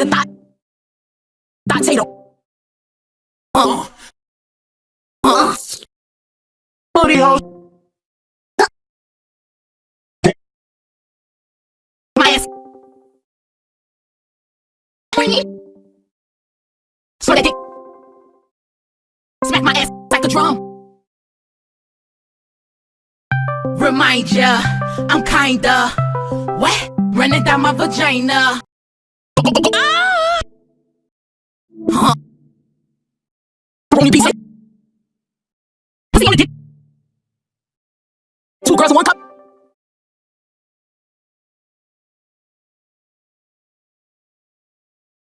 potato thought. Potato. Uh. Uh. Booty hole. My ass. So that dick. Smack my ass like a drum. Remind ya, I'm kinda wet, running down my vagina. Piece. Two girls one cup.